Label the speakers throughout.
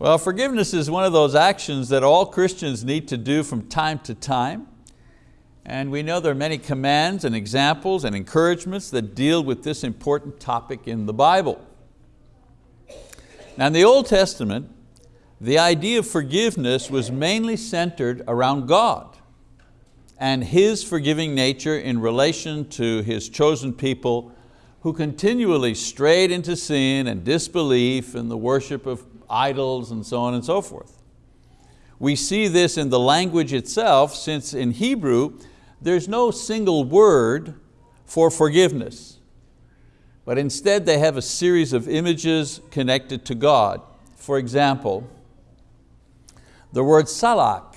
Speaker 1: Well, forgiveness is one of those actions that all Christians need to do from time to time. And we know there are many commands and examples and encouragements that deal with this important topic in the Bible. Now in the Old Testament, the idea of forgiveness was mainly centered around God and His forgiving nature in relation to His chosen people who continually strayed into sin and disbelief and the worship of idols and so on and so forth. We see this in the language itself since in Hebrew there's no single word for forgiveness, but instead they have a series of images connected to God. For example, the word salak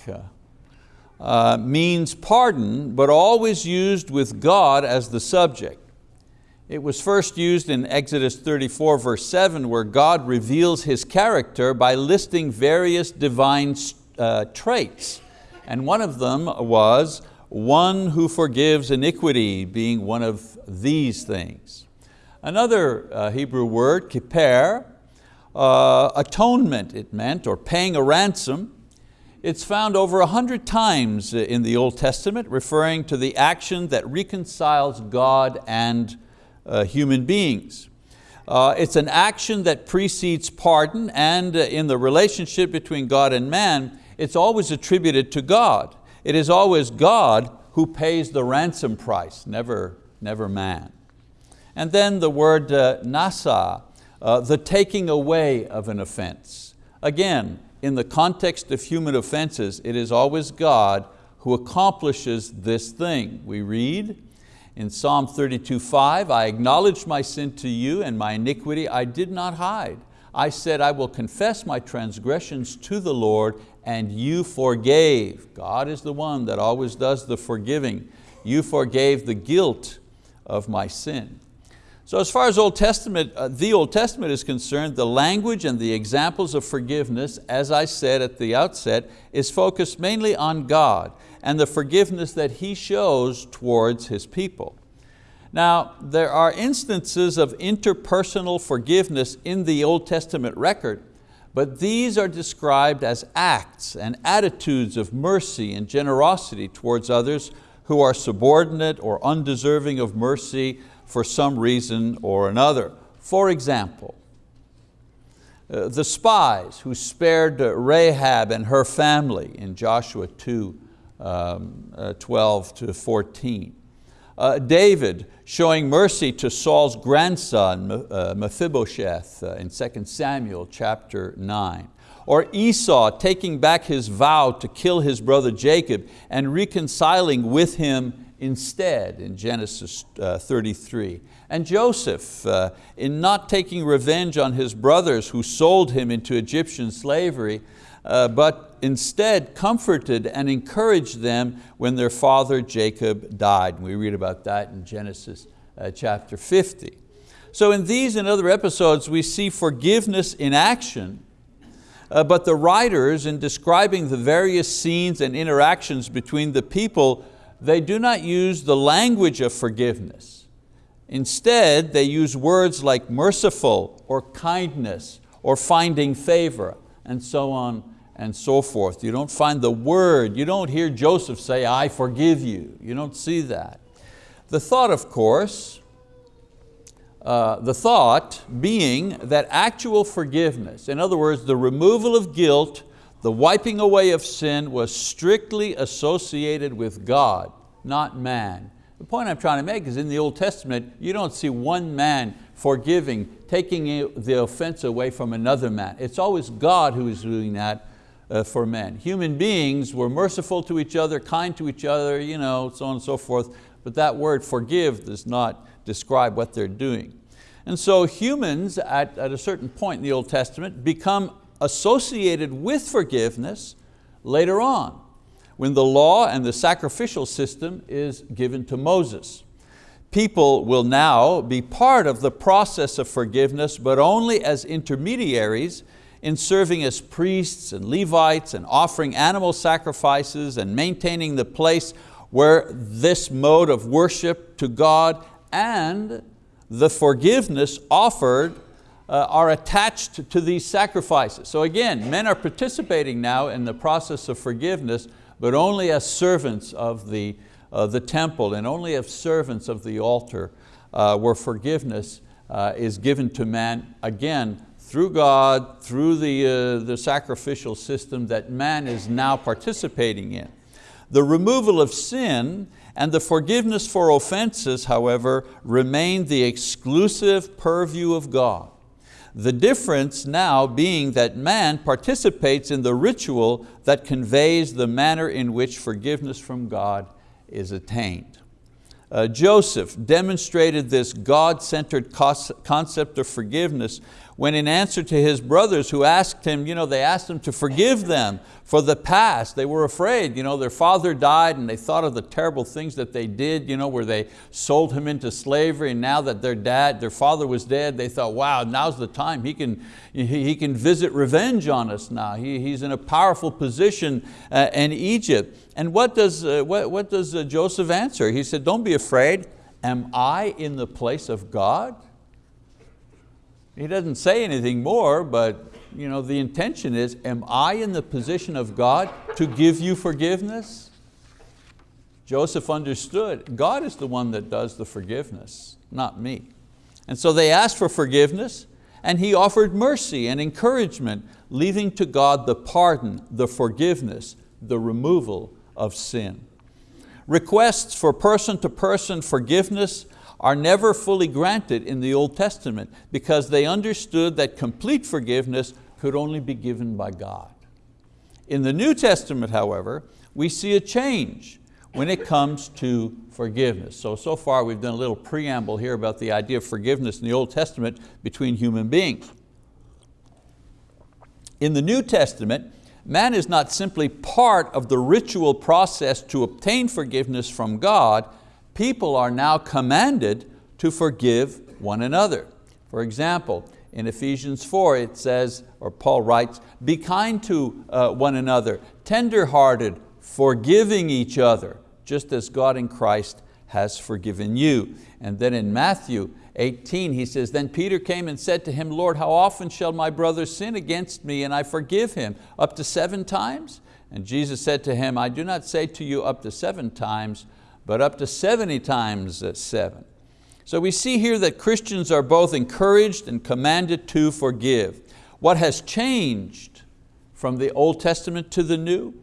Speaker 1: uh, means pardon, but always used with God as the subject. It was first used in Exodus 34 verse 7 where God reveals His character by listing various divine uh, traits. And one of them was one who forgives iniquity being one of these things. Another uh, Hebrew word, kippur, uh, atonement it meant, or paying a ransom. It's found over a hundred times in the Old Testament, referring to the action that reconciles God and uh, human beings. Uh, it's an action that precedes pardon and uh, in the relationship between God and man, it's always attributed to God. It is always God who pays the ransom price, never, never man. And then the word uh, nasa, uh, the taking away of an offense. Again, in the context of human offenses, it is always God who accomplishes this thing. We read, in Psalm 32:5, I acknowledged my sin to you and my iniquity I did not hide. I said, I will confess my transgressions to the Lord and you forgave. God is the one that always does the forgiving. You forgave the guilt of my sin. So as far as Old Testament, uh, the Old Testament is concerned, the language and the examples of forgiveness, as I said at the outset, is focused mainly on God and the forgiveness that He shows towards His people. Now, there are instances of interpersonal forgiveness in the Old Testament record, but these are described as acts and attitudes of mercy and generosity towards others who are subordinate or undeserving of mercy for some reason or another. For example, uh, the spies who spared Rahab and her family in Joshua 2, um, uh, 12 to 14. Uh, David showing mercy to Saul's grandson uh, Mephibosheth uh, in 2 Samuel chapter 9. Or Esau taking back his vow to kill his brother Jacob and reconciling with him instead in Genesis uh, 33. And Joseph, uh, in not taking revenge on his brothers who sold him into Egyptian slavery, uh, but instead comforted and encouraged them when their father Jacob died. We read about that in Genesis uh, chapter 50. So in these and other episodes we see forgiveness in action uh, but the writers in describing the various scenes and interactions between the people they do not use the language of forgiveness. Instead, they use words like merciful or kindness or finding favor and so on and so forth. You don't find the word, you don't hear Joseph say, I forgive you. You don't see that. The thought, of course, uh, the thought being that actual forgiveness, in other words, the removal of guilt the wiping away of sin was strictly associated with God, not man. The point I'm trying to make is in the Old Testament, you don't see one man forgiving, taking the offense away from another man. It's always God who is doing that Uh, for men. Human beings were merciful to each other, kind to each other, you know, so on and so forth, but that word forgive does not describe what they're doing. And so humans at, at a certain point in the Old Testament become associated with forgiveness later on, when the law and the sacrificial system is given to Moses. People will now be part of the process of forgiveness, but only as intermediaries in serving as priests and Levites and offering animal sacrifices and maintaining the place where this mode of worship to God and the forgiveness offered uh, are attached to these sacrifices. So again, men are participating now in the process of forgiveness, but only as servants of the, uh, the temple and only as servants of the altar uh, where forgiveness uh, is given to man, again, through God, through the, uh, the sacrificial system that man is now participating in. The removal of sin and the forgiveness for offenses, however, remain the exclusive purview of God. The difference now being that man participates in the ritual that conveys the manner in which forgiveness from God is attained. Uh, Joseph demonstrated this God-centered concept of forgiveness when in answer to his brothers who asked him, you know, they asked him to forgive them for the past. They were afraid, you know, their father died and they thought of the terrible things that they did, you know, where they sold him into slavery and now that their dad, their father was dead, they thought, wow, now's the time. He can, he, can visit revenge on us now. He, he's in a powerful position uh, in Egypt. And what does, uh, what, what does uh, Joseph answer? He said, don't be afraid. Am I in the place of God? He doesn't say anything more, but you know, the intention is, am I in the position of God to give you forgiveness? Joseph understood, God is the one that does the forgiveness, not me. And so they asked for forgiveness and he offered mercy and encouragement, leaving to God the pardon, the forgiveness, the removal of sin. Requests for person-to-person -person forgiveness are never fully granted in the Old Testament because they understood that complete forgiveness could only be given by God. In the New Testament, however, we see a change when it comes to forgiveness. So, so far we've done a little preamble here about the idea of forgiveness in the Old Testament between human beings. In the New Testament, man is not simply part of the ritual process to obtain forgiveness from God, people are now commanded to forgive one another. For example, in Ephesians 4 it says, or Paul writes, be kind to uh, one another, tender-hearted, forgiving each other, just as God in Christ has forgiven you. And then in Matthew 18 he says, then Peter came and said to him, Lord, how often shall my brother sin against me and I forgive him? Up to seven times? And Jesus said to him, I do not say to you up to seven times, but up to 70 times seven. So we see here that Christians are both encouraged and commanded to forgive. What has changed from the Old Testament to the New?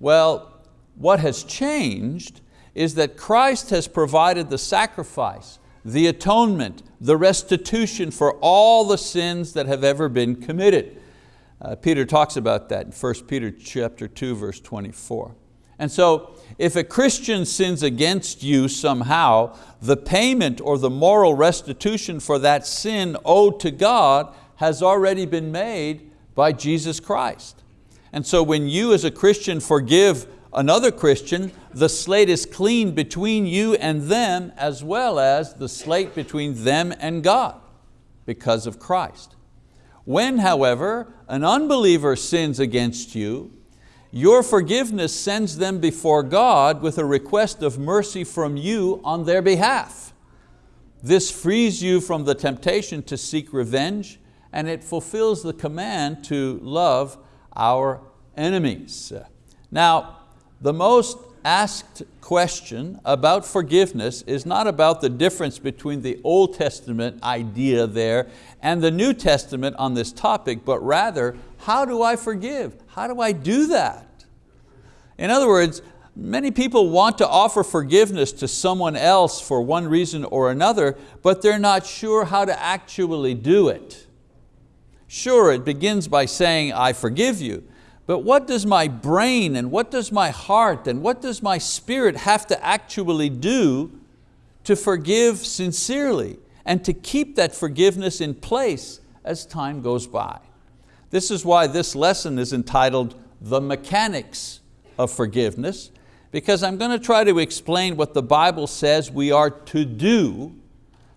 Speaker 1: Well, what has changed is that Christ has provided the sacrifice, the atonement, the restitution for all the sins that have ever been committed. Uh, Peter talks about that in 1 Peter chapter 2, verse 24. And so if a Christian sins against you somehow, the payment or the moral restitution for that sin owed to God has already been made by Jesus Christ. And so when you as a Christian forgive another Christian, the slate is clean between you and them as well as the slate between them and God because of Christ. When, however, an unbeliever sins against you, your forgiveness sends them before God with a request of mercy from you on their behalf. This frees you from the temptation to seek revenge and it fulfills the command to love our enemies. Now, the most asked question about forgiveness is not about the difference between the Old Testament idea there and the New Testament on this topic, but rather, how do I forgive? How do I do that? In other words, many people want to offer forgiveness to someone else for one reason or another, but they're not sure how to actually do it. Sure, it begins by saying, I forgive you, but what does my brain and what does my heart and what does my spirit have to actually do to forgive sincerely and to keep that forgiveness in place as time goes by? This is why this lesson is entitled The Mechanics of Forgiveness, because I'm going to try to explain what the Bible says we are to do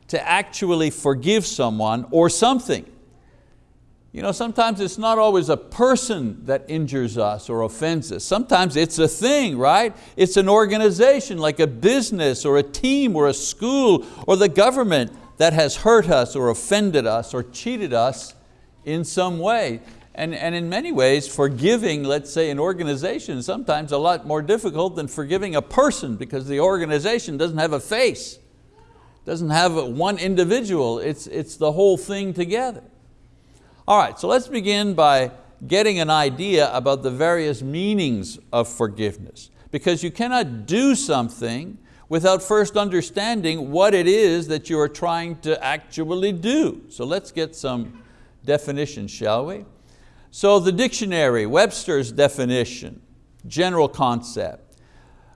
Speaker 1: to actually forgive someone or something. You know, sometimes it's not always a person that injures us or offends us. Sometimes it's a thing, right? It's an organization like a business or a team or a school or the government that has hurt us or offended us or cheated us in some way. And, and in many ways, forgiving, let's say, an organization is sometimes a lot more difficult than forgiving a person because the organization doesn't have a face, doesn't have one individual, it's, it's the whole thing together. All right, so let's begin by getting an idea about the various meanings of forgiveness because you cannot do something without first understanding what it is that you are trying to actually do. So let's get some definitions, shall we? So the dictionary, Webster's definition, general concept.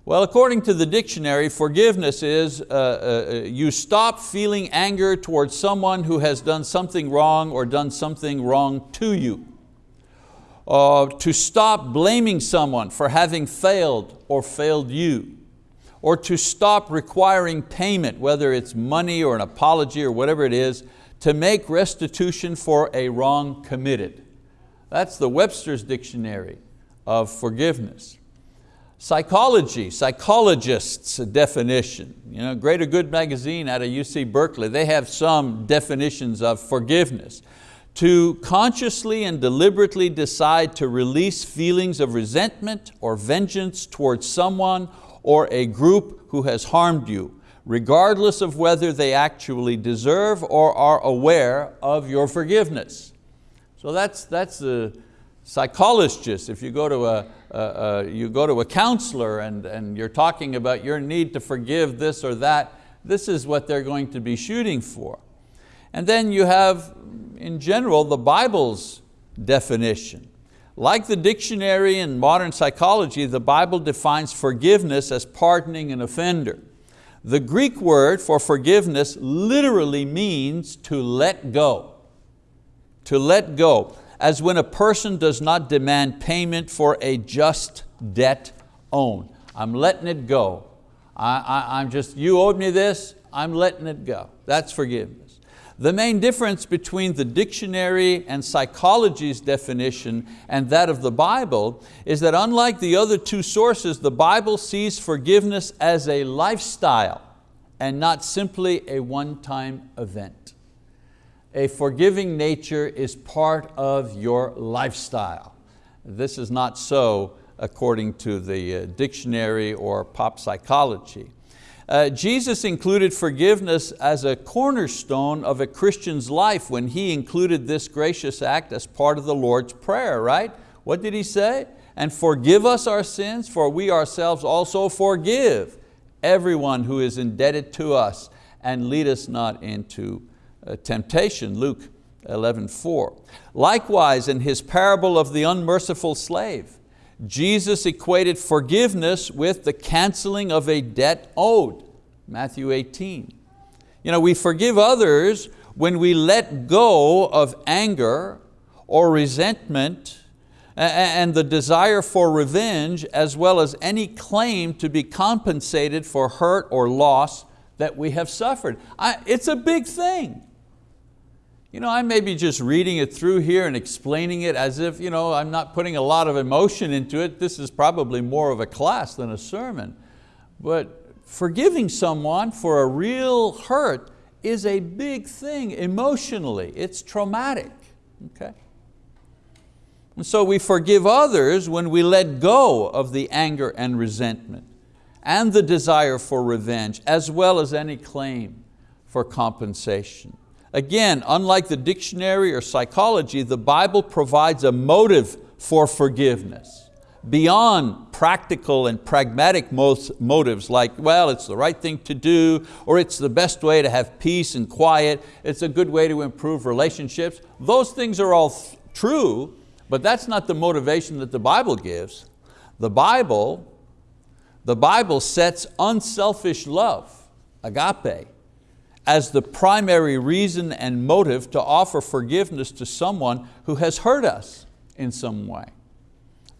Speaker 1: Well, according to the dictionary, forgiveness is uh, uh, you stop feeling anger towards someone who has done something wrong or done something wrong to you. Uh, to stop blaming someone for having failed or failed you. Or to stop requiring payment, whether it's money or an apology or whatever it is, to make restitution for a wrong committed. That's the Webster's Dictionary of forgiveness. Psychology, psychologists' definition. You know, Greater Good magazine out of UC Berkeley, they have some definitions of forgiveness. To consciously and deliberately decide to release feelings of resentment or vengeance towards someone or a group who has harmed you, regardless of whether they actually deserve or are aware of your forgiveness. So that's, that's the psychologist. If you go to a, you go to a counselor and, and you're talking about your need to forgive this or that, this is what they're going to be shooting for. And then you have, in general, the Bible's definition. Like the dictionary in modern psychology, the Bible defines forgiveness as pardoning an offender. The Greek word for forgiveness literally means to let go to let go, as when a person does not demand payment for a just debt owed. I'm letting it go. I, am just, you owed me this, I'm letting it go. That's forgiveness. The main difference between the dictionary and psychology's definition and that of the Bible is that unlike the other two sources, the Bible sees forgiveness as a lifestyle and not simply a one-time event a forgiving nature is part of your lifestyle. This is not so according to the uh, dictionary or pop psychology. Uh, Jesus included forgiveness as a cornerstone of a Christian's life when He included this gracious act as part of the Lord's Prayer, right? What did He say? And forgive us our sins, for we ourselves also forgive everyone who is indebted to us, and lead us not into Uh, temptation, Luke 11, 4. Likewise, in his parable of the unmerciful slave, Jesus equated forgiveness with the canceling of a debt owed, Matthew 18. You know, we forgive others when we let go of anger or resentment and the desire for revenge as well as any claim to be compensated for hurt or loss that we have suffered. I, it's a big thing. You know, I may be just reading it through here and explaining it as if you know, I'm not putting a lot of emotion into it. This is probably more of a class than a sermon. But forgiving someone for a real hurt is a big thing emotionally. It's traumatic. Okay? And so we forgive others when we let go of the anger and resentment and the desire for revenge as well as any claim for compensation. Again, unlike the dictionary or psychology, the Bible provides a motive for forgiveness beyond practical and pragmatic motives like, well, it's the right thing to do, or it's the best way to have peace and quiet, it's a good way to improve relationships. Those things are all true, but that's not the motivation that the Bible gives. The Bible, the Bible sets unselfish love, agape, as the primary reason and motive to offer forgiveness to someone who has hurt us in some way.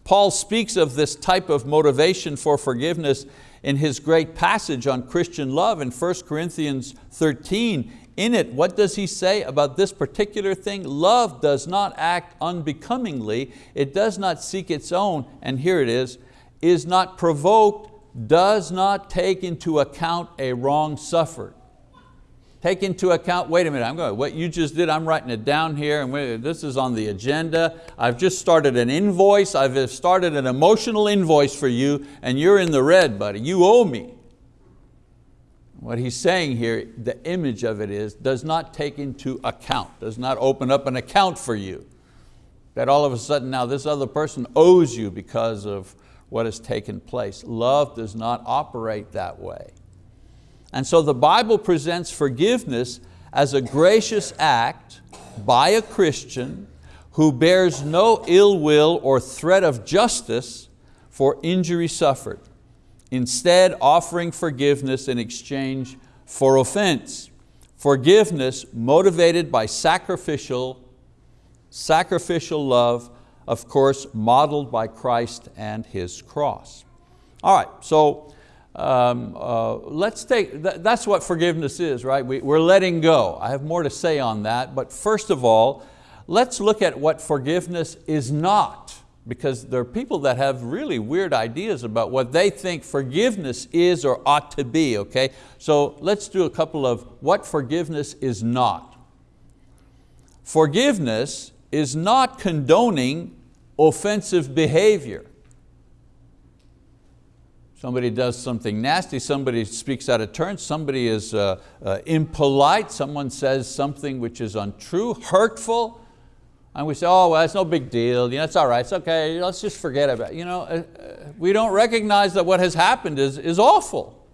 Speaker 1: Paul speaks of this type of motivation for forgiveness in his great passage on Christian love in 1 Corinthians 13. In it, what does he say about this particular thing? Love does not act unbecomingly, it does not seek its own, and here it is, is not provoked, does not take into account a wrong suffered. Take into account, wait a minute, I'm going, what you just did, I'm writing it down here, and this is on the agenda. I've just started an invoice, I've started an emotional invoice for you, and you're in the red, buddy, you owe me. What he's saying here, the image of it is, does not take into account, does not open up an account for you. That all of a sudden now this other person owes you because of what has taken place. Love does not operate that way. And so the Bible presents forgiveness as a gracious act by a Christian who bears no ill will or threat of justice for injury suffered, instead offering forgiveness in exchange for offense. Forgiveness motivated by sacrificial, sacrificial love, of course, modeled by Christ and His cross. All right, so um, uh, let's take, th that's what forgiveness is, right? We, we're letting go. I have more to say on that, but first of all, let's look at what forgiveness is not, because there are people that have really weird ideas about what they think forgiveness is or ought to be, okay? So let's do a couple of what forgiveness is not. Forgiveness is not condoning offensive behavior. Somebody does something nasty, somebody speaks out of turn, somebody is uh, uh, impolite, someone says something which is untrue, hurtful, and we say, oh, well, it's no big deal, you know, it's all right, it's okay, let's just forget about it. You know, uh, uh, we don't recognize that what has happened is, is awful,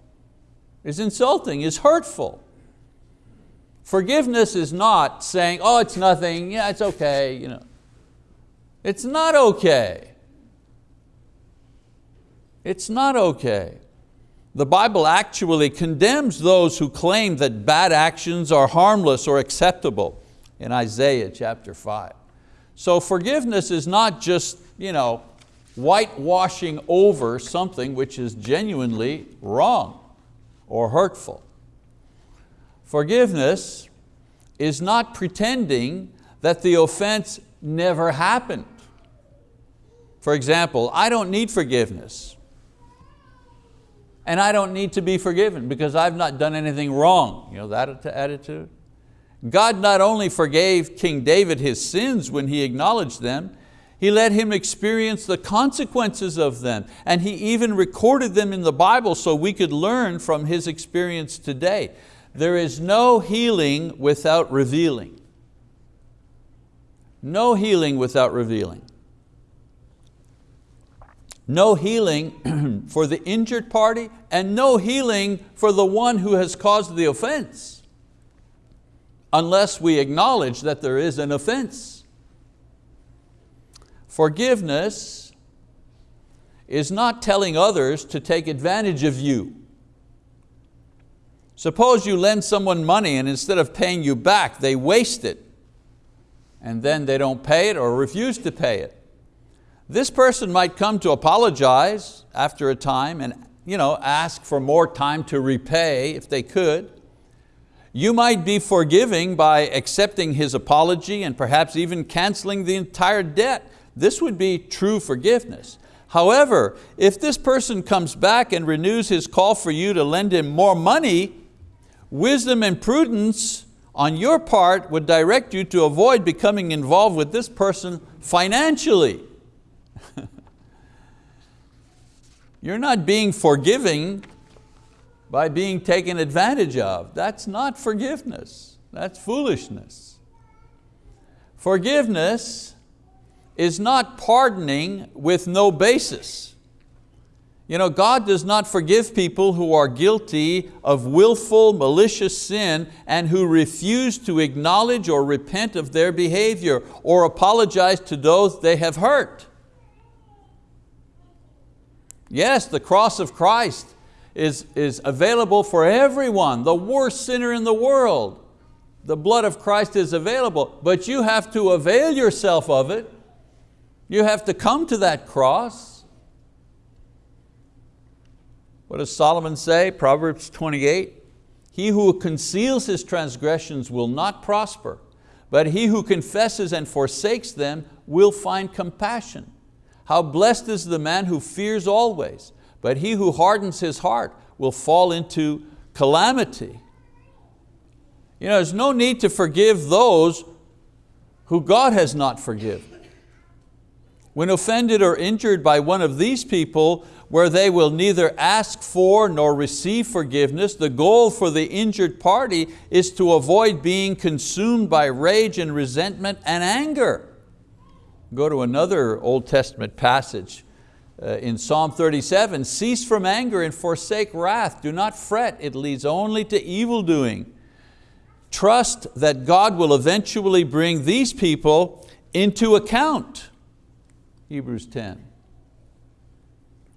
Speaker 1: is insulting, is hurtful. Forgiveness is not saying, oh, it's nothing, yeah, it's okay. You know. It's not okay. It's not okay. The Bible actually condemns those who claim that bad actions are harmless or acceptable in Isaiah chapter five. So forgiveness is not just you know, whitewashing over something which is genuinely wrong or hurtful. Forgiveness is not pretending that the offense never happened. For example, I don't need forgiveness and I don't need to be forgiven because I've not done anything wrong. You know that attitude? God not only forgave King David his sins when he acknowledged them, he let him experience the consequences of them and He even recorded them in the Bible so we could learn from his experience today. There is no healing without revealing. No healing without revealing. No healing for the injured party and no healing for the one who has caused the offense unless we acknowledge that there is an offense. Forgiveness is not telling others to take advantage of you. Suppose you lend someone money and instead of paying you back, they waste it and then they don't pay it or refuse to pay it. This person might come to apologize after a time and you know, ask for more time to repay if they could. You might be forgiving by accepting his apology and perhaps even canceling the entire debt. This would be true forgiveness. However, if this person comes back and renews his call for you to lend him more money, wisdom and prudence on your part would direct you to avoid becoming involved with this person financially. You're not being forgiving by being taken advantage of. That's not forgiveness, that's foolishness. Forgiveness is not pardoning with no basis. You know, God does not forgive people who are guilty of willful, malicious sin and who refuse to acknowledge or repent of their behavior or apologize to those they have hurt. Yes, the cross of Christ is, is available for everyone, the worst sinner in the world. The blood of Christ is available, but you have to avail yourself of it. You have to come to that cross. What does Solomon say? Proverbs 28, he who conceals his transgressions will not prosper, but he who confesses and forsakes them will find compassion. How blessed is the man who fears always, but he who hardens his heart will fall into calamity. You know, there's no need to forgive those who God has not forgiven. When offended or injured by one of these people, where they will neither ask for nor receive forgiveness, the goal for the injured party is to avoid being consumed by rage and resentment and anger. Go to another Old Testament passage uh, in Psalm 37, cease from anger and forsake wrath. Do not fret, it leads only to evil doing. Trust that God will eventually bring these people into account. Hebrews 10.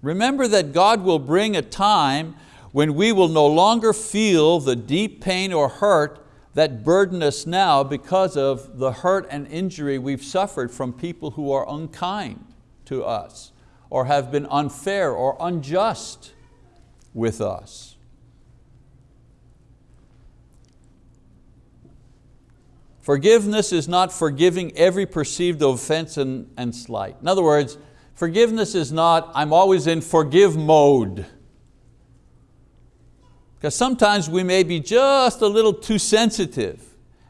Speaker 1: Remember that God will bring a time when we will no longer feel the deep pain or hurt that burden us now because of the hurt and injury we've suffered from people who are unkind to us or have been unfair or unjust with us. Forgiveness is not forgiving every perceived offense and, and slight. In other words, forgiveness is not, I'm always in forgive mode. Because sometimes we may be just a little too sensitive.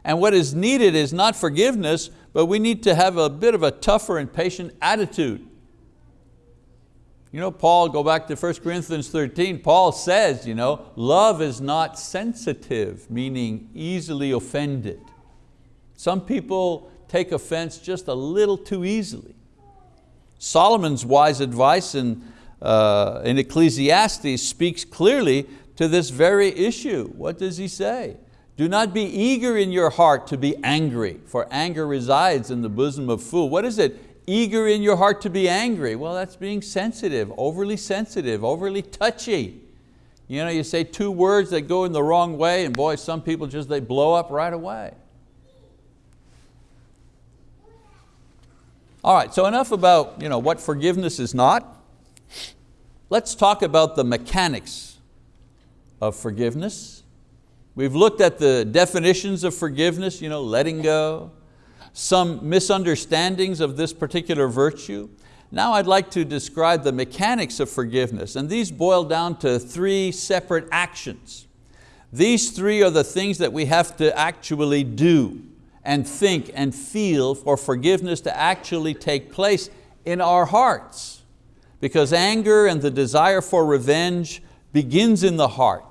Speaker 1: And what is needed is not forgiveness, but we need to have a bit of a tougher and patient attitude. You know, Paul, go back to 1 Corinthians 13, Paul says, you know, love is not sensitive, meaning easily offended. Some people take offense just a little too easily. Solomon's wise advice in, uh, in Ecclesiastes speaks clearly to this very issue. What does he say? Do not be eager in your heart to be angry, for anger resides in the bosom of fool. What is it? Eager in your heart to be angry. Well, that's being sensitive, overly sensitive, overly touchy. You know, you say two words that go in the wrong way and boy, some people just, they blow up right away. All right, so enough about you know, what forgiveness is not. Let's talk about the mechanics of forgiveness. We've looked at the definitions of forgiveness, you know, letting go, some misunderstandings of this particular virtue. Now I'd like to describe the mechanics of forgiveness, and these boil down to three separate actions. These three are the things that we have to actually do and think and feel for forgiveness to actually take place in our hearts. Because anger and the desire for revenge begins in the heart.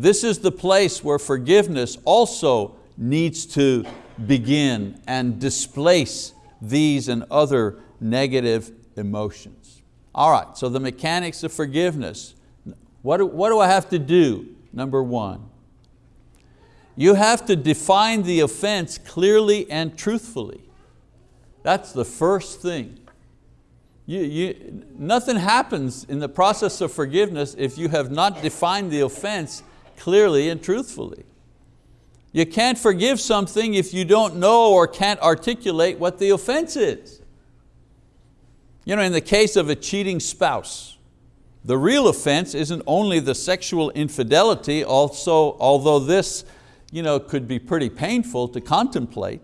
Speaker 1: This is the place where forgiveness also needs to begin and displace these and other negative emotions. All right, so the mechanics of forgiveness. What do, what do I have to do? Number one, you have to define the offense clearly and truthfully. That's the first thing. You, you, nothing happens in the process of forgiveness if you have not defined the offense clearly and truthfully. You can't forgive something if you don't know or can't articulate what the offense is. You know, in the case of a cheating spouse, the real offense isn't only the sexual infidelity, also, although this you know, could be pretty painful to contemplate.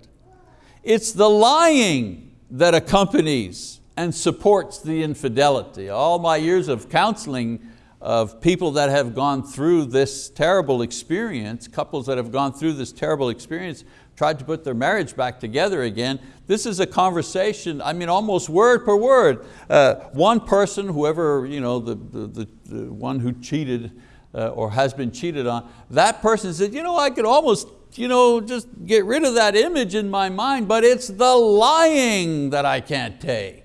Speaker 1: It's the lying that accompanies and supports the infidelity. All my years of counseling of people that have gone through this terrible experience, couples that have gone through this terrible experience, tried to put their marriage back together again. This is a conversation, I mean almost word per word. Uh, one person, whoever, you know, the, the, the, one who cheated, uh, or has been cheated on, that person said, you know, I could almost you know, just get rid of that image in my mind, but it's the lying that I can't take.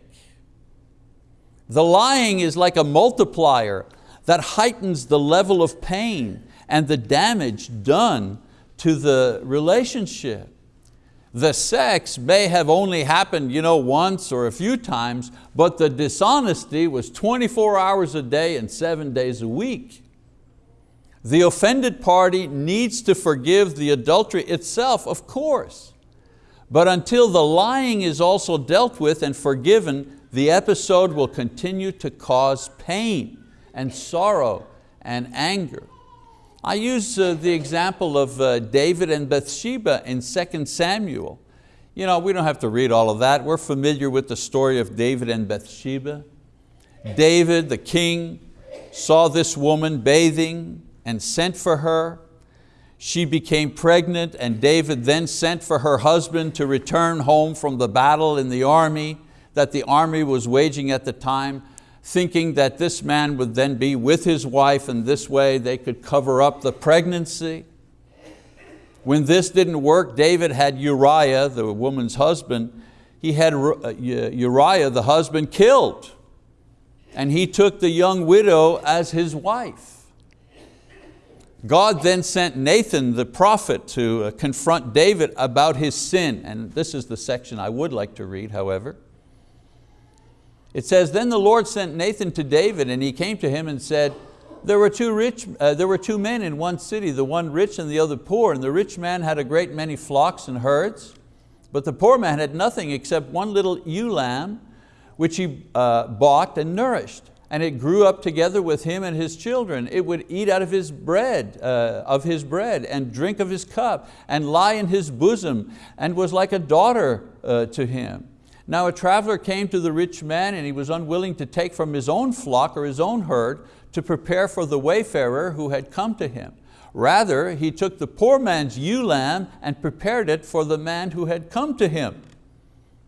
Speaker 1: The lying is like a multiplier that heightens the level of pain and the damage done to the relationship. The sex may have only happened you know, once or a few times, but the dishonesty was 24 hours a day and seven days a week. The offended party needs to forgive the adultery itself, of course. But until the lying is also dealt with and forgiven, the episode will continue to cause pain and sorrow and anger. I use uh, the example of uh, David and Bathsheba in 2 Samuel. You know, we don't have to read all of that. We're familiar with the story of David and Bathsheba. David, the king, saw this woman bathing and sent for her. She became pregnant and David then sent for her husband to return home from the battle in the army that the army was waging at the time, thinking that this man would then be with his wife and this way they could cover up the pregnancy. When this didn't work, David had Uriah, the woman's husband, he had uh, Uriah, the husband, killed. And he took the young widow as his wife. God then sent Nathan the prophet to uh, confront David about his sin. And this is the section I would like to read, however. It says, then the Lord sent Nathan to David and he came to him and said, there were, two rich, uh, there were two men in one city, the one rich and the other poor, and the rich man had a great many flocks and herds, but the poor man had nothing except one little ewe lamb, which he uh, bought and nourished and it grew up together with him and his children. It would eat out of his bread, uh, of his bread, and drink of his cup, and lie in his bosom, and was like a daughter uh, to him. Now a traveler came to the rich man, and he was unwilling to take from his own flock or his own herd to prepare for the wayfarer who had come to him. Rather, he took the poor man's ewe lamb and prepared it for the man who had come to him.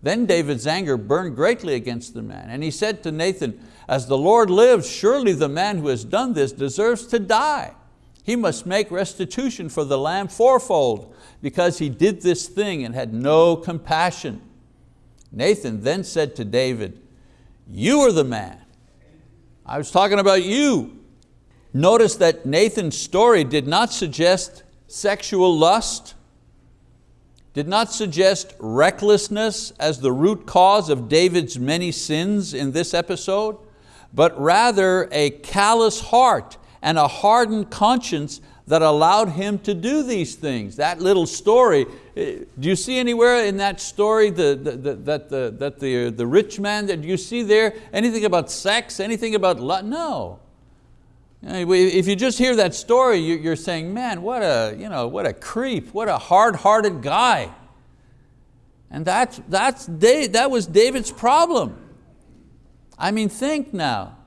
Speaker 1: Then David's anger burned greatly against the man, and he said to Nathan, as the Lord lives, surely the man who has done this deserves to die. He must make restitution for the lamb fourfold because he did this thing and had no compassion. Nathan then said to David, you are the man. I was talking about you. Notice that Nathan's story did not suggest sexual lust, did not suggest recklessness as the root cause of David's many sins in this episode but rather a callous heart and a hardened conscience that allowed him to do these things. That little story, eh, do you see anywhere in that story the, the, the, that, the, that the, the rich man, that you see there anything about sex, anything about love? No. If you just hear that story, you're saying, man, what a, you know, what a creep, what a hard-hearted guy. And that's, that's, that was David's problem. I mean, think now.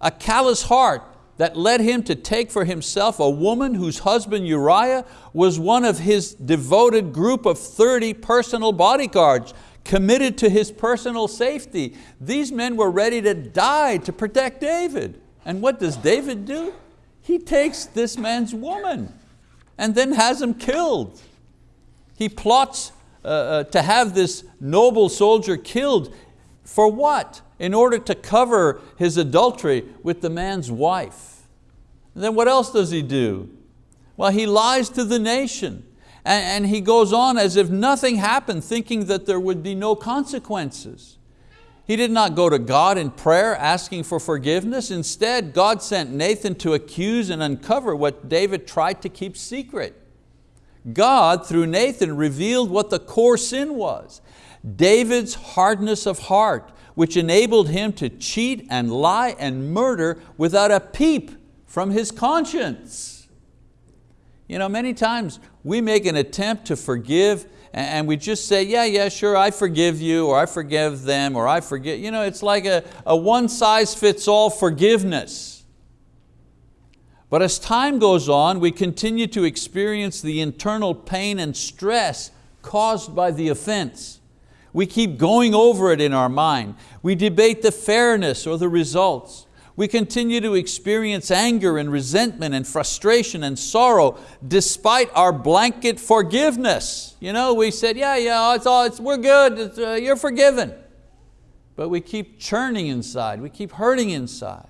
Speaker 1: A callous heart that led him to take for himself a woman whose husband Uriah was one of his devoted group of 30 personal bodyguards committed to his personal safety. These men were ready to die to protect David. And what does David do? He takes this man's woman and then has him killed. He plots uh, uh, to have this noble soldier killed for what? In order to cover his adultery with the man's wife. And then what else does he do? Well, he lies to the nation. And, and he goes on as if nothing happened, thinking that there would be no consequences. He did not go to God in prayer asking for forgiveness. Instead, God sent Nathan to accuse and uncover what David tried to keep secret. God, through Nathan, revealed what the core sin was. David's hardness of heart, which enabled him to cheat and lie and murder without a peep from his conscience. You know, many times we make an attempt to forgive and we just say, yeah, yeah, sure, I forgive you, or I forgive them, or I forget. You know, it's like a, a one size fits all forgiveness. But as time goes on, we continue to experience the internal pain and stress caused by the offense. We keep going over it in our mind. We debate the fairness or the results. We continue to experience anger and resentment and frustration and sorrow despite our blanket forgiveness. You know, we said, yeah, yeah, it's all, it's, we're good, it's, uh, you're forgiven. But we keep churning inside, we keep hurting inside.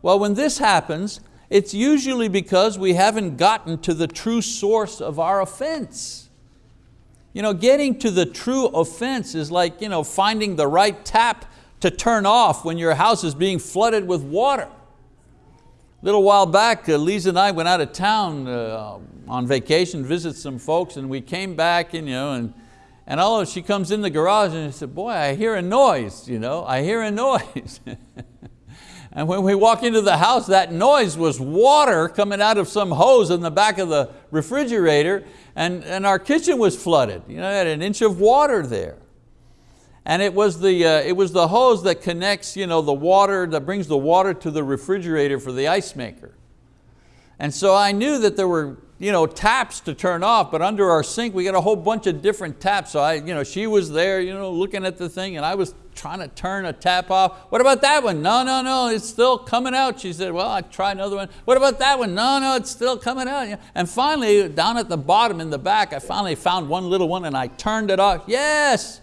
Speaker 1: Well, when this happens, it's usually because we haven't gotten to the true source of our offense. You know, getting to the true offense is like you know, finding the right tap to turn off when your house is being flooded with water. A little while back, uh, Lisa and I went out of town uh, on vacation, visit some folks, and we came back and, you know, and, and all of she comes in the garage and she said, boy, I hear a noise, you know, I hear a noise. And when we walk into the house, that noise was water coming out of some hose in the back of the refrigerator and, and our kitchen was flooded. You know, it had an inch of water there. And it was the, uh, it was the hose that connects you know, the water, that brings the water to the refrigerator for the ice maker. And so I knew that there were you know, taps to turn off, but under our sink we got a whole bunch of different taps. So I, you know, she was there you know, looking at the thing and I was trying to turn a tap off. What about that one? No, no, no, it's still coming out. She said, well, I try another one. What about that one? No, no, it's still coming out. And finally, down at the bottom in the back, I finally found one little one and I turned it off. Yes,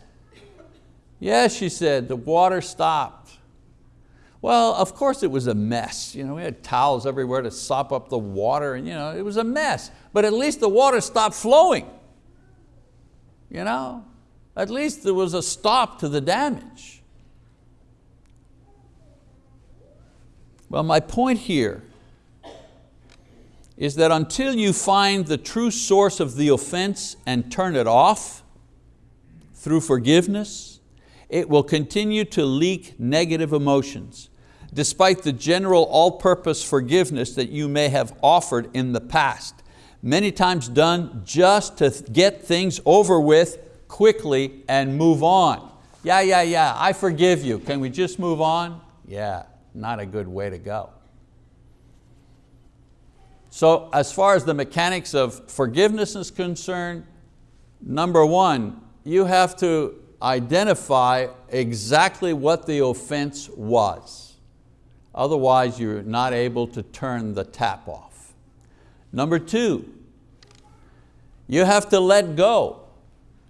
Speaker 1: yes, she said, the water stopped. Well, of course it was a mess. You know, we had towels everywhere to sop up the water and you know, it was a mess. But at least the water stopped flowing. You know, at least there was a stop to the damage. Well, my point here is that until you find the true source of the offense and turn it off through forgiveness, it will continue to leak negative emotions despite the general all-purpose forgiveness that you may have offered in the past, many times done just to get things over with quickly and move on. Yeah, yeah, yeah, I forgive you. Can we just move on? Yeah, not a good way to go. So as far as the mechanics of forgiveness is concerned, number one, you have to identify exactly what the offense was. Otherwise, you're not able to turn the tap off. Number two, you have to let go.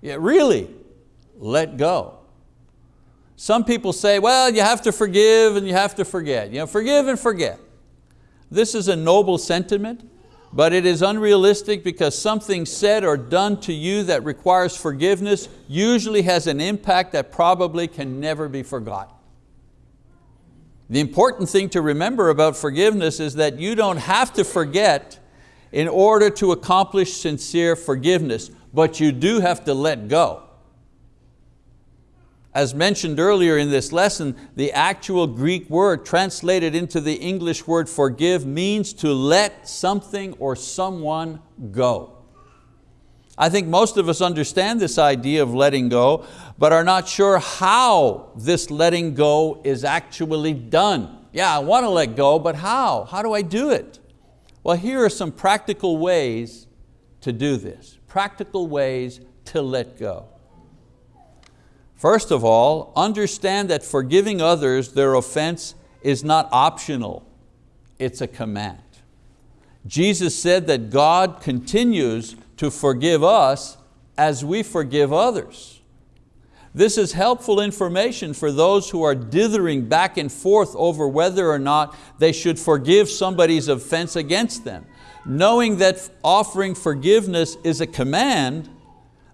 Speaker 1: Yeah, really, let go. Some people say, well, you have to forgive and you have to forget. You know, forgive and forget. This is a noble sentiment, but it is unrealistic because something said or done to you that requires forgiveness usually has an impact that probably can never be forgotten. The important thing to remember about forgiveness is that you don't have to forget in order to accomplish sincere forgiveness, but you do have to let go. As mentioned earlier in this lesson, the actual Greek word translated into the English word forgive means to let something or someone go. I think most of us understand this idea of letting go, but are not sure how this letting go is actually done. Yeah, I want to let go, but how? How do I do it? Well, here are some practical ways to do this. Practical ways to let go. First of all, understand that forgiving others their offense is not optional, it's a command. Jesus said that God continues to forgive us as we forgive others. This is helpful information for those who are dithering back and forth over whether or not they should forgive somebody's offense against them. Knowing that offering forgiveness is a command,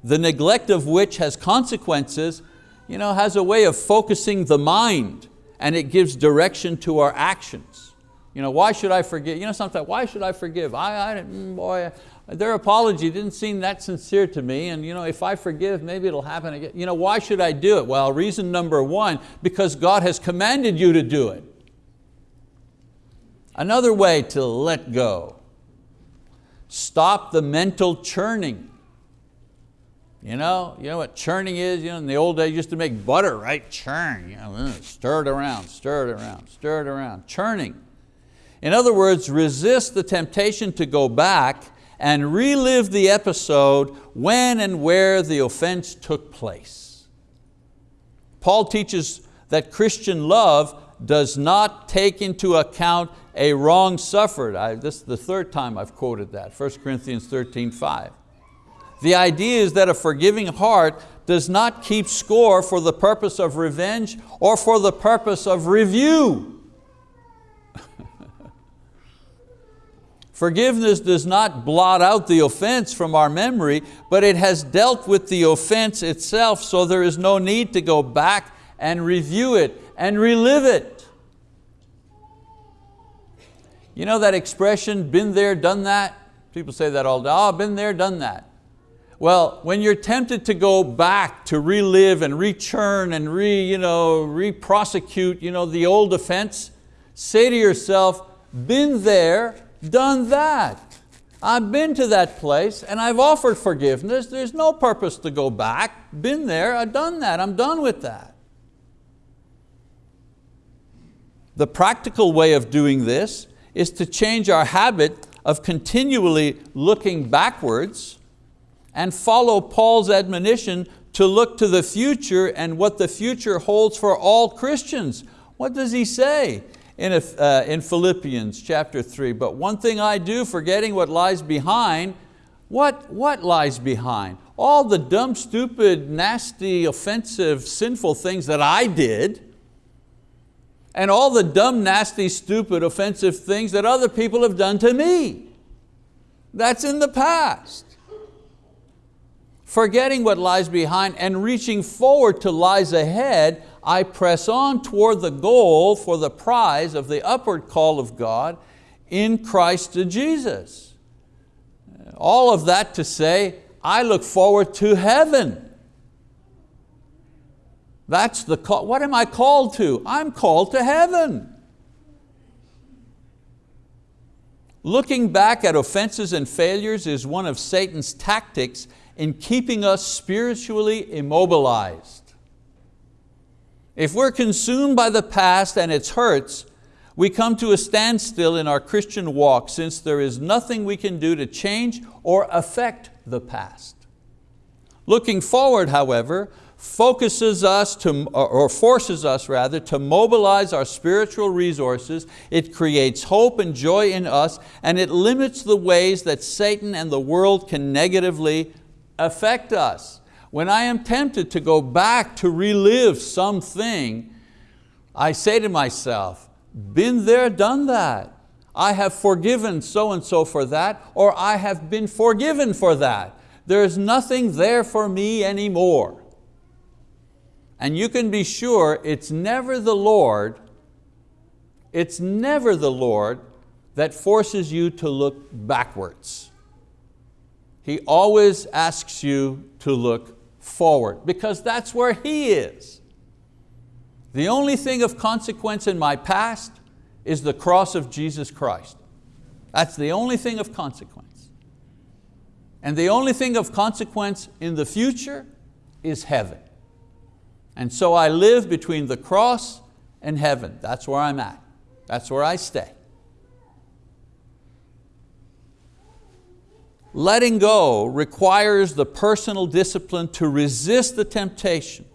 Speaker 1: the neglect of which has consequences, you know, has a way of focusing the mind and it gives direction to our actions. You know, why should I forgive? You know, sometimes, why should I forgive? I, I mm, boy, their apology didn't seem that sincere to me and you know, if I forgive, maybe it'll happen again. You know, why should I do it? Well, reason number one, because God has commanded you to do it. Another way to let go. Stop the mental churning. You know, you know what churning is? You know, in the old days, used to make butter, right? Churn, you know, stir it around, stir it around, stir it around, churning. In other words, resist the temptation to go back and relive the episode when and where the offense took place. Paul teaches that Christian love does not take into account a wrong suffered. I, this is the third time I've quoted that, 1 Corinthians 13, 5. The idea is that a forgiving heart does not keep score for the purpose of revenge or for the purpose of review. Forgiveness does not blot out the offense from our memory, but it has dealt with the offense itself so there is no need to go back and review it and relive it. You know that expression, been there, done that? People say that all day, oh, been there, done that. Well, when you're tempted to go back to relive and rechurn and re, you know, re-prosecute you know, the old offense, say to yourself, been there, done that. I've been to that place and I've offered forgiveness. There's no purpose to go back. Been there, I've done that, I'm done with that. The practical way of doing this is to change our habit of continually looking backwards and follow Paul's admonition to look to the future and what the future holds for all Christians. What does he say in, uh, in Philippians chapter three? But one thing I do, forgetting what lies behind, what, what lies behind? All the dumb, stupid, nasty, offensive, sinful things that I did, and all the dumb, nasty, stupid, offensive things that other people have done to me. That's in the past. Forgetting what lies behind and reaching forward to lies ahead, I press on toward the goal for the prize of the upward call of God in Christ Jesus. All of that to say, I look forward to heaven. That's the call. What am I called to? I'm called to heaven. Looking back at offenses and failures is one of Satan's tactics in keeping us spiritually immobilized. If we're consumed by the past and its hurts, we come to a standstill in our Christian walk since there is nothing we can do to change or affect the past. Looking forward, however, focuses us to, or forces us rather, to mobilize our spiritual resources. It creates hope and joy in us and it limits the ways that Satan and the world can negatively affect us. When I am tempted to go back to relive something, I say to myself, been there, done that. I have forgiven so and so for that, or I have been forgiven for that. There's nothing there for me anymore. And you can be sure it's never the Lord, it's never the Lord that forces you to look backwards. He always asks you to look forward because that's where He is. The only thing of consequence in my past is the cross of Jesus Christ. That's the only thing of consequence. And the only thing of consequence in the future is heaven. And so I live between the cross and heaven. That's where I'm at. That's where I stay. Letting go requires the personal discipline to resist the temptation,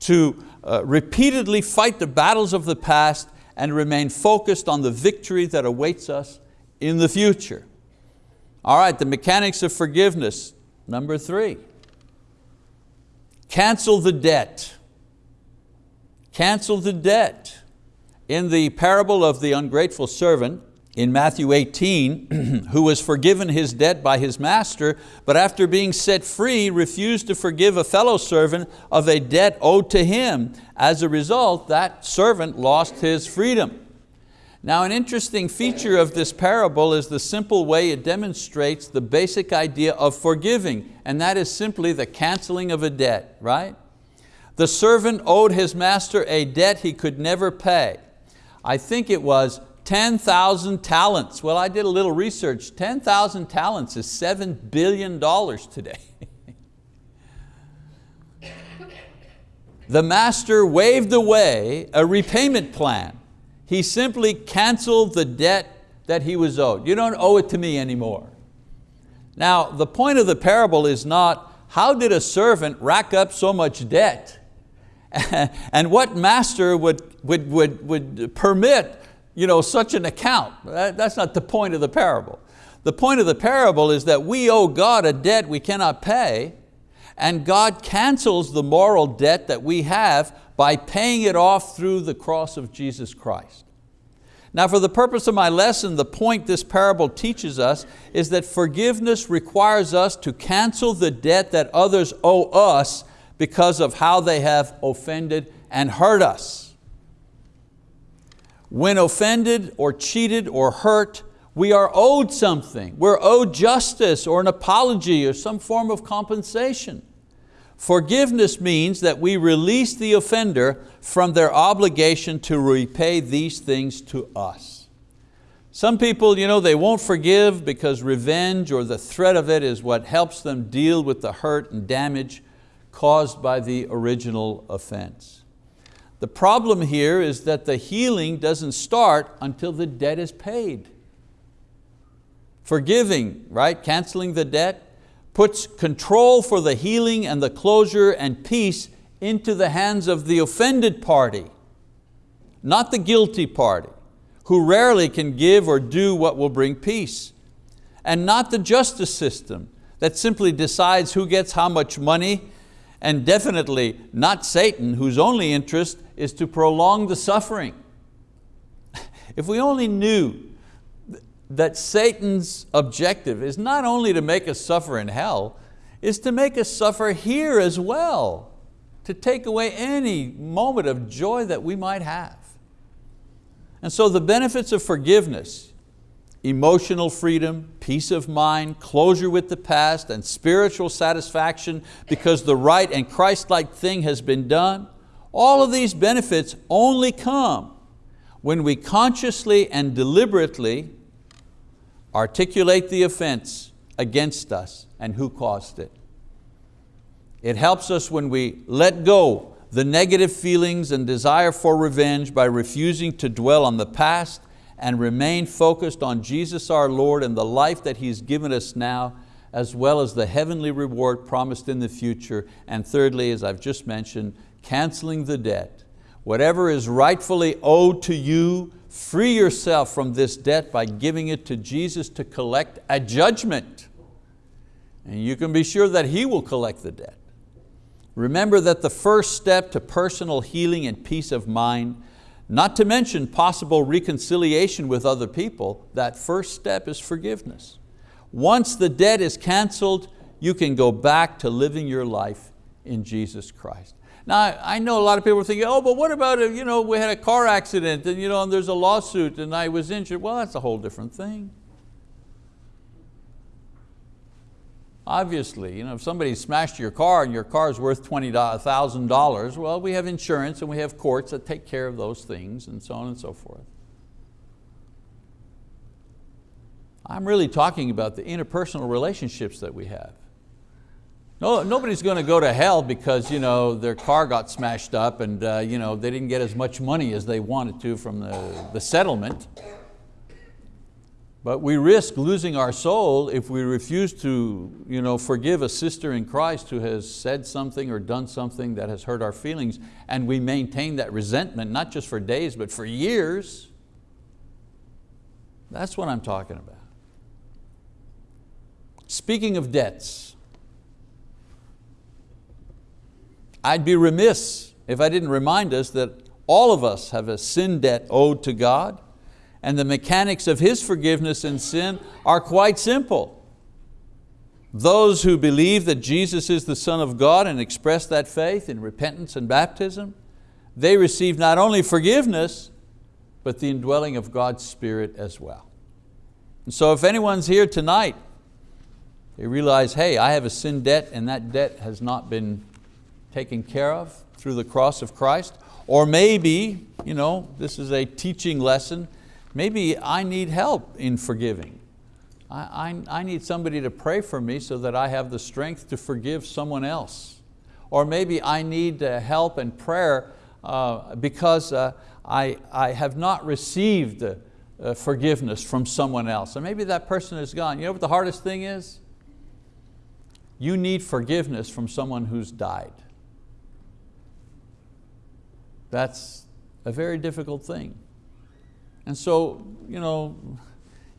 Speaker 1: to uh, repeatedly fight the battles of the past and remain focused on the victory that awaits us in the future. All right, the mechanics of forgiveness, number three. Cancel the debt. Cancel the debt. In the parable of the ungrateful servant, in Matthew 18, who was forgiven his debt by his master, but after being set free, refused to forgive a fellow servant of a debt owed to him. As a result, that servant lost his freedom. Now an interesting feature of this parable is the simple way it demonstrates the basic idea of forgiving, and that is simply the canceling of a debt, right? The servant owed his master a debt he could never pay. I think it was 10,000 talents. Well, I did a little research. 10,000 talents is $7 billion today. the master waved away a repayment plan. He simply canceled the debt that he was owed. You don't owe it to me anymore. Now, the point of the parable is not how did a servant rack up so much debt? and what master would, would, would, would permit you know, such an account? That's not the point of the parable. The point of the parable is that we owe God a debt we cannot pay, and God cancels the moral debt that we have by paying it off through the cross of Jesus Christ. Now for the purpose of my lesson, the point this parable teaches us is that forgiveness requires us to cancel the debt that others owe us because of how they have offended and hurt us. When offended or cheated or hurt, we are owed something. We're owed justice or an apology or some form of compensation. Forgiveness means that we release the offender from their obligation to repay these things to us. Some people, you know, they won't forgive because revenge or the threat of it is what helps them deal with the hurt and damage caused by the original offense. The problem here is that the healing doesn't start until the debt is paid. Forgiving, right, canceling the debt, puts control for the healing and the closure and peace into the hands of the offended party, not the guilty party, who rarely can give or do what will bring peace. And not the justice system that simply decides who gets how much money, and definitely not Satan, whose only interest is to prolong the suffering. If we only knew that Satan's objective is not only to make us suffer in hell, is to make us suffer here as well, to take away any moment of joy that we might have. And so the benefits of forgiveness, emotional freedom, peace of mind, closure with the past, and spiritual satisfaction because the right and Christ-like thing has been done, all of these benefits only come when we consciously and deliberately articulate the offense against us and who caused it. It helps us when we let go the negative feelings and desire for revenge by refusing to dwell on the past and remain focused on Jesus our Lord and the life that He's given us now, as well as the heavenly reward promised in the future. And thirdly, as I've just mentioned, canceling the debt. Whatever is rightfully owed to you, free yourself from this debt by giving it to Jesus to collect a judgment. And you can be sure that He will collect the debt. Remember that the first step to personal healing and peace of mind, not to mention possible reconciliation with other people, that first step is forgiveness. Once the debt is canceled, you can go back to living your life in Jesus Christ. Now, I know a lot of people are thinking, oh, but what about if you know, we had a car accident and, you know, and there's a lawsuit and I was injured? Well, that's a whole different thing. Obviously, you know, if somebody smashed your car and your car is worth $20,000, well, we have insurance and we have courts that take care of those things and so on and so forth. I'm really talking about the interpersonal relationships that we have. No, nobody's going to go to hell because you know, their car got smashed up and uh, you know, they didn't get as much money as they wanted to from the, the settlement. But we risk losing our soul if we refuse to you know, forgive a sister in Christ who has said something or done something that has hurt our feelings and we maintain that resentment, not just for days, but for years. That's what I'm talking about. Speaking of debts, I'd be remiss if I didn't remind us that all of us have a sin debt owed to God and the mechanics of His forgiveness and sin are quite simple. Those who believe that Jesus is the Son of God and express that faith in repentance and baptism, they receive not only forgiveness, but the indwelling of God's Spirit as well. And so if anyone's here tonight, they realize, hey, I have a sin debt and that debt has not been taken care of through the cross of Christ, or maybe, you know, this is a teaching lesson, Maybe I need help in forgiving. I, I, I need somebody to pray for me so that I have the strength to forgive someone else. Or maybe I need uh, help and prayer uh, because uh, I, I have not received uh, forgiveness from someone else. And maybe that person is gone. You know what the hardest thing is? You need forgiveness from someone who's died. That's a very difficult thing. And so, you know,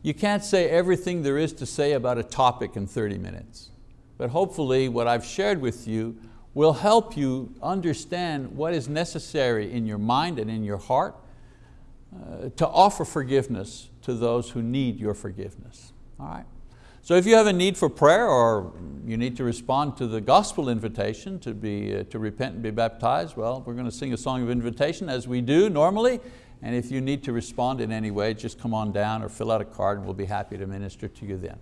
Speaker 1: you can't say everything there is to say about a topic in 30 minutes. But hopefully what I've shared with you will help you understand what is necessary in your mind and in your heart uh, to offer forgiveness to those who need your forgiveness. All right? So if you have a need for prayer or you need to respond to the gospel invitation to, be, uh, to repent and be baptized, well, we're going to sing a song of invitation as we do normally. And if you need to respond in any way, just come on down or fill out a card and we'll be happy to minister to you then.